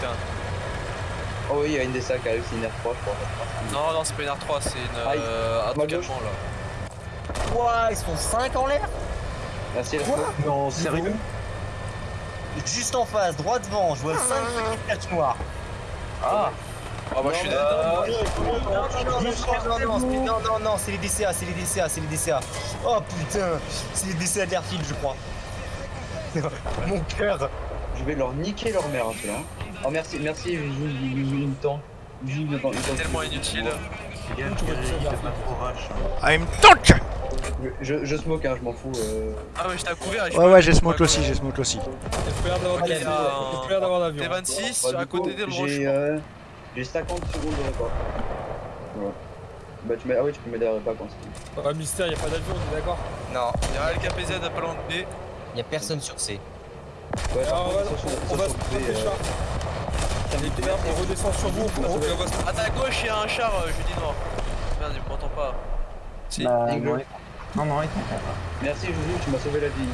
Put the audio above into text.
putain. Oh oui, il y a une des sacs, c'est une R3, je crois. Non, non, c'est pas une R3, c'est une. Aïe. Euh, là. Ouah, ils sont 5 en l'air Merci, Non, sérieux Juste en face, droit devant, je vois 5 cache noir. Ah Ah, moi je suis dead. Non, non, non, non, non, c'est les DCA, c'est les DCA, c'est les DCA. Oh putain, c'est les DCA de l'airfield, je crois. Mon cœur Je vais leur niquer leur mère, tu vois. Oh merci, merci, une tank. C'est tellement inutile. I'm tank je, je smoke, hein, je m'en fous. Ah ouais, j'étais à couvert. Ouais, ouais, j'ai smoke aussi, j'ai smoke aussi. T'es d'avoir l'avion. T'es 26, à côté des roches. J'ai 50 secondes de repas. Voilà. Bah tu mets... Ah oui, tu peux mettre des repas quand c'est Ah mystère, y'a pas d'avion, on est d'accord Non, y'a LKPZ à pas l'enlever. Y'a personne sur C. Ouais, on va se protéger merde, on redescend sur vous. Ah, à gauche, il y a un char, euh, jeudi noir. Merde, il m'entend pas. Si. Bah, non, non, non, il Merci Joujou, tu m'as sauvé la vie.